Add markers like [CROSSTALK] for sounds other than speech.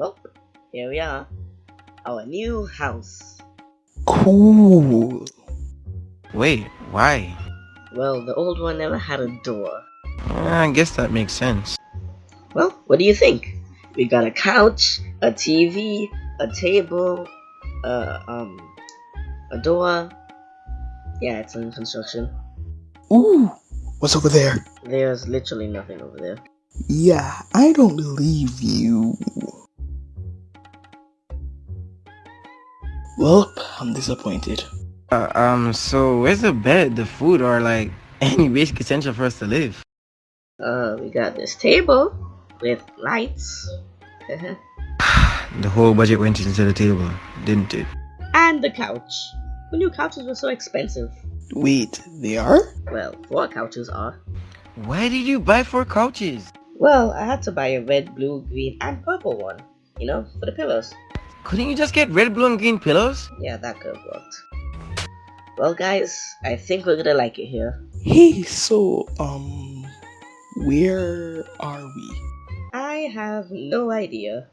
Well, here we are. Our new house. Cool. Wait, why? Well, the old one never had a door. Uh, I guess that makes sense. Well, what do you think? We got a couch, a TV, a table, uh, um, a door. Yeah, it's in construction. Ooh. What's over there? There's literally nothing over there. Yeah, I don't believe you. Well, I'm disappointed. Uh, um, so where's the bed, the food, or like [LAUGHS] any basic essential for us to live? Uh, we got this table with lights. [LAUGHS] The whole budget went into the table, didn't it? and the couch. Who knew couches were so expensive? Wait, they are? Well, four couches are. Why did you buy four couches? Well, I had to buy a red, blue, green, and purple one. You know, for the pillows. Couldn't you just get red, blue, and green pillows? Yeah, that could have worked. Well, guys, I think we're gonna like it here. Hey, so, um, where are we? I have no idea.